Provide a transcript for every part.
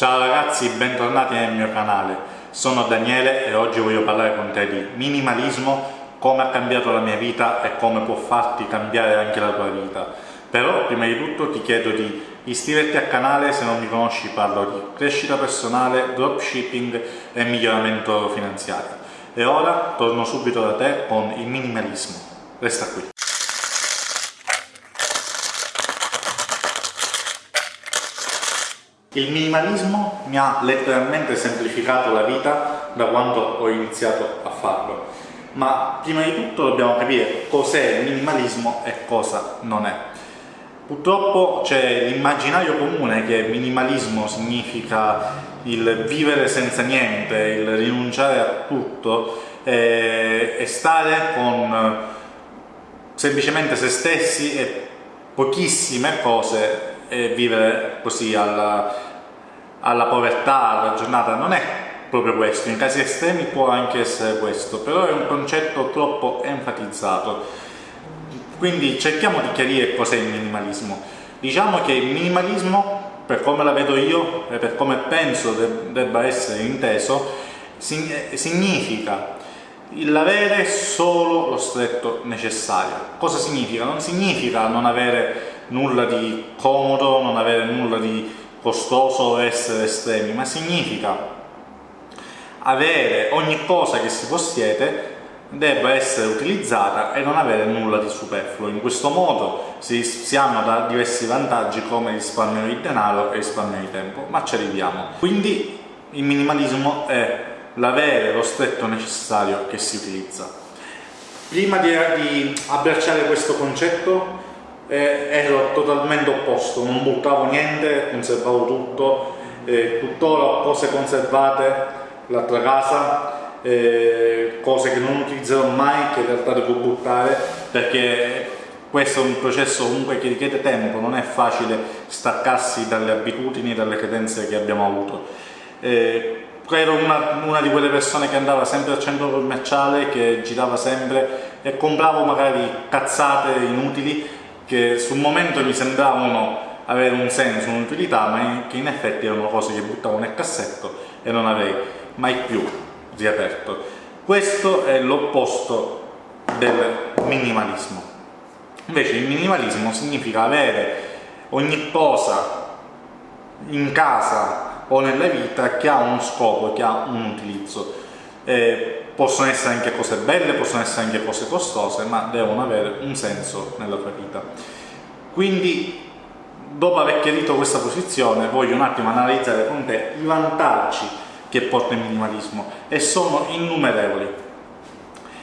Ciao ragazzi, bentornati nel mio canale. Sono Daniele e oggi voglio parlare con te di minimalismo, come ha cambiato la mia vita e come può farti cambiare anche la tua vita. Però prima di tutto ti chiedo di iscriverti al canale se non mi conosci parlo di crescita personale, dropshipping e miglioramento finanziario. E ora torno subito da te con il minimalismo. Resta qui. Il minimalismo mi ha letteralmente semplificato la vita da quando ho iniziato a farlo. Ma prima di tutto dobbiamo capire cos'è il minimalismo e cosa non è. Purtroppo c'è l'immaginario comune che minimalismo significa il vivere senza niente, il rinunciare a tutto e, e stare con semplicemente se stessi e pochissime cose e vivere così alla, alla povertà, alla giornata, non è proprio questo, in casi estremi può anche essere questo, però è un concetto troppo enfatizzato. Quindi cerchiamo di chiarire cos'è il minimalismo. Diciamo che il minimalismo, per come la vedo io e per come penso debba essere inteso, significa l'avere solo lo stretto necessario. Cosa significa? Non significa non avere nulla di comodo, non avere nulla di costoso essere estremi, ma significa avere ogni cosa che si possiede debba essere utilizzata e non avere nulla di superfluo. In questo modo si, si hanno da diversi vantaggi come risparmio di denaro e risparmio di tempo, ma ci arriviamo. Quindi il minimalismo è l'avere lo stretto necessario che si utilizza. Prima di, di abbracciare questo concetto eh, ero totalmente opposto, non buttavo niente, conservavo tutto, eh, tuttora cose conservate, l'altra casa, eh, cose che non utilizzerò mai, che in realtà devo buttare, perché questo è un processo comunque che richiede tempo, non è facile staccarsi dalle abitudini, dalle credenze che abbiamo avuto. Eh, ero una, una, di quelle persone che andava sempre al centro commerciale, che girava sempre e compravo magari cazzate inutili che sul momento mi sembravano avere un senso, un'utilità, ma che in effetti erano cose che buttavo nel cassetto e non avrei mai più riaperto. Questo è l'opposto del minimalismo. Invece il minimalismo significa avere ogni cosa in casa o nella vita che ha uno scopo, che ha un utilizzo. Eh, possono essere anche cose belle, possono essere anche cose costose, ma devono avere un senso nella tua vita. Quindi, dopo aver chiarito questa posizione, voglio un attimo analizzare con te i vantaggi che porta il minimalismo e sono innumerevoli.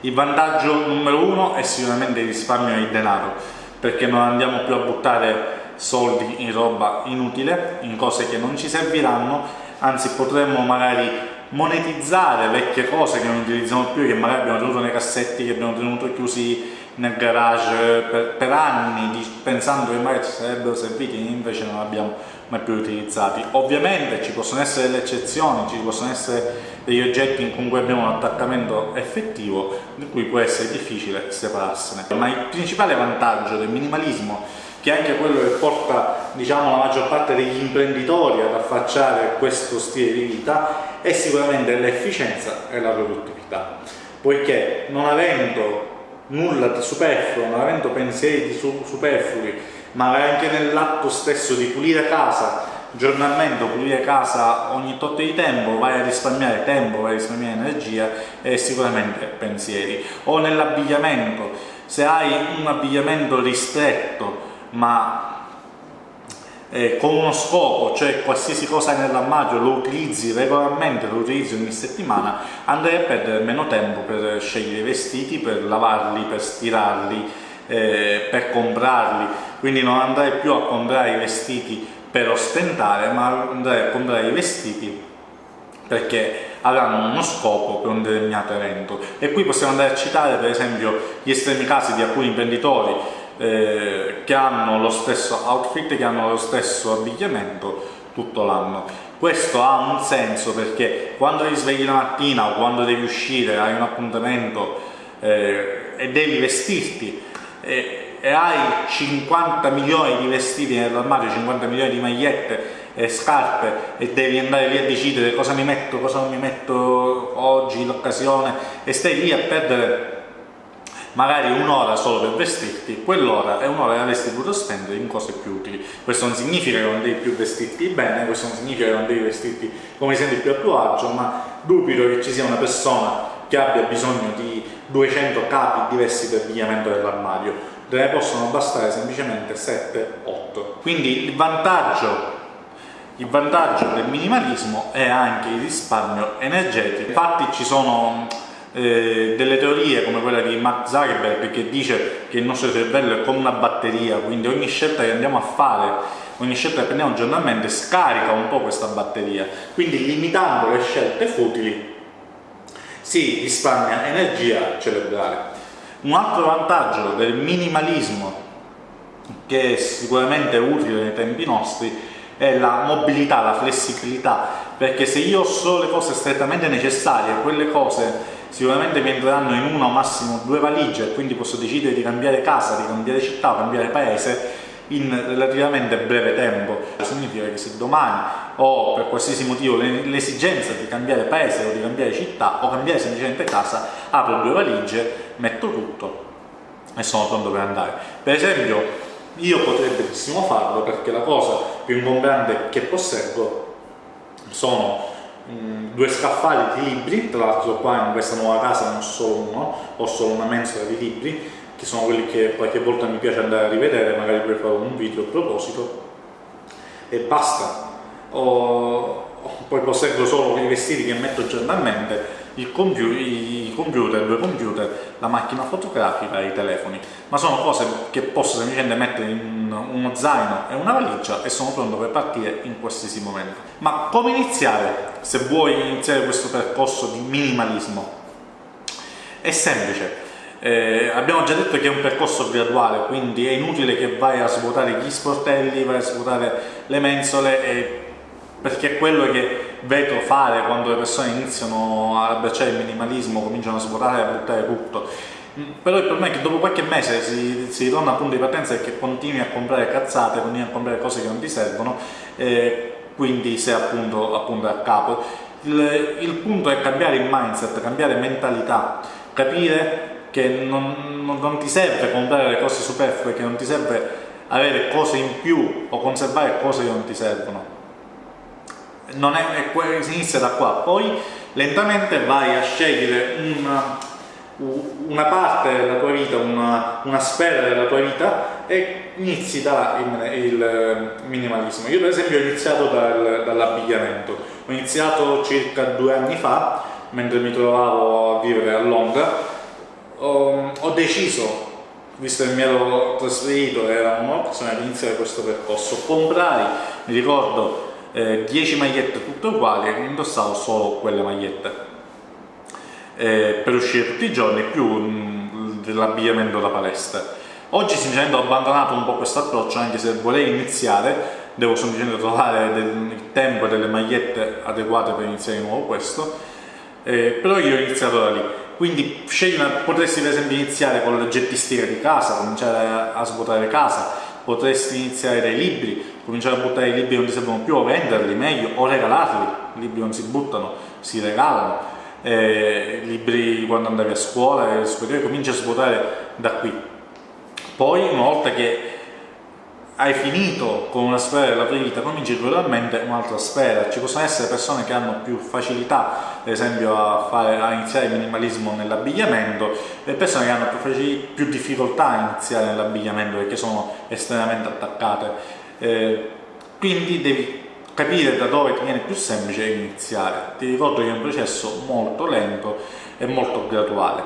Il vantaggio numero uno è sicuramente il risparmio di denaro, perché non andiamo più a buttare soldi in roba inutile, in cose che non ci serviranno, anzi potremmo magari monetizzare vecchie cose che non utilizziamo più, che magari abbiamo tenuto nei cassetti, che abbiamo tenuto chiusi nel garage per, per anni, pensando che magari ci sarebbero serviti, invece non abbiamo mai più utilizzati. Ovviamente ci possono essere delle eccezioni, ci possono essere degli oggetti con cui abbiamo un attaccamento effettivo, di cui può essere difficile separarsene. Ma il principale vantaggio del minimalismo che è anche quello che porta diciamo, la maggior parte degli imprenditori ad affacciare questo stile di vita è sicuramente l'efficienza e la produttività. Poiché non avendo nulla di superfluo, non avendo pensieri superflui ma anche nell'atto stesso di pulire casa giornalmente pulire casa ogni tot di tempo vai a risparmiare tempo, vai a risparmiare energia e sicuramente pensieri. O nell'abbigliamento. Se hai un abbigliamento ristretto ma eh, con uno scopo, cioè qualsiasi cosa nell'armadio lo utilizzi regolarmente, lo utilizzi ogni settimana, andrai a perdere meno tempo per scegliere i vestiti, per lavarli, per stirarli, eh, per comprarli, quindi non andrai più a comprare i vestiti per ostentare, ma andrai a comprare i vestiti perché avranno uno scopo per un determinato evento. E qui possiamo andare a citare per esempio gli estremi casi di alcuni imprenditori eh, che hanno lo stesso outfit, che hanno lo stesso abbigliamento tutto l'anno. Questo ha un senso perché quando ti svegli la mattina o quando devi uscire, hai un appuntamento eh, e devi vestirti e, e hai 50 milioni di vestiti nell'armadio, 50 milioni di magliette eh, scarpe e devi andare lì a decidere cosa mi metto, cosa non mi metto oggi, l'occasione e stai lì a perdere magari un'ora solo per vestirti, quell'ora è un'ora che avresti potuto spendere in cose più utili. Questo non significa che non devi più vestirti bene, questo non significa che non devi vestirti come senti più a tuo agio, ma dubito che ci sia una persona che abbia bisogno di 200 capi diversi per abbigliamento dell'armadio, ne possono bastare semplicemente 7-8. Quindi il vantaggio il vantaggio del minimalismo è anche il risparmio energetico. Infatti ci sono eh, delle teorie come quella di Mark Zuckerberg che dice che il nostro cervello è come una batteria, quindi ogni scelta che andiamo a fare, ogni scelta che prendiamo giornalmente scarica un po' questa batteria, quindi limitando le scelte futili si risparmia energia cerebrale. Un altro vantaggio del minimalismo che è sicuramente utile nei tempi nostri è la mobilità, la flessibilità, perché se io ho solo le cose strettamente necessarie, quelle cose sicuramente mi entreranno in una o massimo due valigie, quindi posso decidere di cambiare casa, di cambiare città, cambiare paese in relativamente breve tempo. Significa che se domani ho per qualsiasi motivo l'esigenza di cambiare paese o di cambiare città o cambiare semplicemente casa, apro due valigie, metto tutto e sono pronto per andare. Per esempio io potrei benissimo farlo perché la cosa più ingombrante che posseggo sono mh, mm, due scaffali di libri, tra l'altro qua in questa nuova casa non solo uno, ho solo una mensola di libri, che sono quelli che qualche volta mi piace andare a rivedere, magari poi farò un video a proposito, e basta. Ho, poi posseggo solo i vestiti che metto giornalmente computer, i computer, due computer, la macchina fotografica e i telefoni, ma sono cose che posso semplicemente mettere in uno zaino e una valigia e sono pronto per partire in qualsiasi momento. Ma come iniziare se vuoi iniziare questo percorso di minimalismo? È semplice, eh, abbiamo già detto che è un percorso graduale, quindi è inutile che vai a svuotare gli sportelli, vai a svuotare le mensole e perché è quello che vedo fare quando le persone iniziano a abbracciare il minimalismo, cominciano a svuotare e a buttare tutto. Però il problema è che dopo qualche mese si, si ritorna a punto di partenza e che continui a comprare cazzate, continui a comprare cose che non ti servono, eh, quindi sei appunto, appunto a capo. Il, il, punto è cambiare il mindset, cambiare mentalità, capire che non, non, non ti serve comprare le cose superflue, che non ti serve avere cose in più o conservare cose che non ti servono. Non è, è, si inizia da qua, poi lentamente vai a scegliere una, una parte della tua vita, una, una, sfera della tua vita e inizi da il, il, minimalismo. Io per esempio ho iniziato dal, dall'abbigliamento, ho iniziato circa due anni fa, mentre mi trovavo a vivere a Londra, ho, ho deciso visto che mi ero trasferito era un'opzione di iniziare questo percorso. Comprai, mi ricordo eh, 10 magliette tutte uguali e indossavo solo quelle magliette eh, per uscire tutti i giorni più mm, dell'abbigliamento da palestra. Oggi sinceramente ho abbandonato un po' questo approccio anche se vorrei iniziare devo semplicemente trovare del, il tempo e delle magliette adeguate per iniziare di nuovo questo eh, però io ho iniziato da lì. Quindi una, potresti per esempio iniziare con la gettistica di casa cominciare a svuotare casa potresti iniziare dai libri cominciare a buttare i libri che non ti servono più o venderli meglio o regalarli, i libri non si buttano, si regalano, eh, libri quando andavi a scuola, superiore, cominci a svuotare da qui. Poi una volta che hai finito con una sfera della tua vita, cominci gradualmente un'altra sfera. Ci possono essere persone che hanno più facilità, ad esempio, a, fare, a iniziare il minimalismo nell'abbigliamento, e persone che hanno più, più difficoltà a iniziare nell'abbigliamento perché sono estremamente attaccate eh, quindi devi capire da dove ti viene più semplice iniziare. Ti ricordo che è un processo molto lento e molto graduale,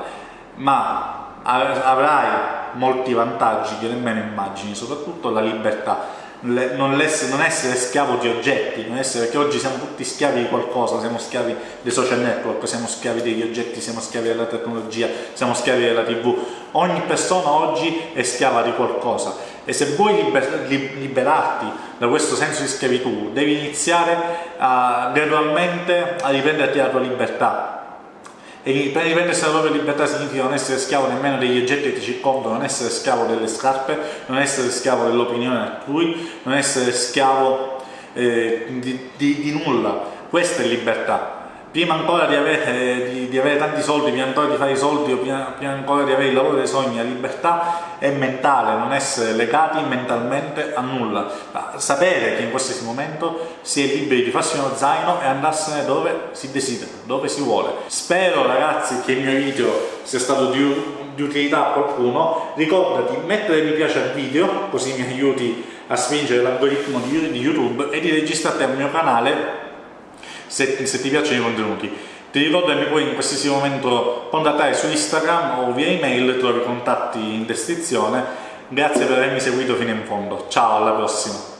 ma avrai molti vantaggi che nemmeno immagini, soprattutto la libertà non essere, non essere, schiavo di oggetti, non essere, perché oggi siamo tutti schiavi di qualcosa, siamo schiavi dei social network, siamo schiavi degli oggetti, siamo schiavi della tecnologia, siamo schiavi della tv. Ogni persona oggi è schiava di qualcosa e se vuoi liber liberarti da questo senso di schiavitù devi iniziare a, gradualmente a riprenderti la tua libertà e per riprendersi la propria libertà significa non essere schiavo nemmeno degli oggetti che ti circondano, non essere schiavo delle scarpe, non essere schiavo dell'opinione altrui, non essere schiavo eh, di, di, di nulla. Questa è libertà prima ancora di avere, di, di avere, tanti soldi, prima ancora di fare i soldi o prima, prima, ancora di avere il lavoro dei sogni, la libertà è mentale, non essere legati mentalmente a nulla. Ma sapere che in qualsiasi momento si è liberi di farsi uno zaino e andarsene dove si desidera, dove si vuole. Spero ragazzi che il mio video sia stato di, di utilità a qualcuno. Ricorda di mettere mi piace al video, così mi aiuti a spingere l'algoritmo di YouTube e di registrarti al mio canale se, se ti piacciono i contenuti. Ti ricordo che mi puoi in qualsiasi momento contattare su Instagram o via email, trovi i contatti in descrizione. Grazie per avermi seguito fino in fondo. Ciao, alla prossima!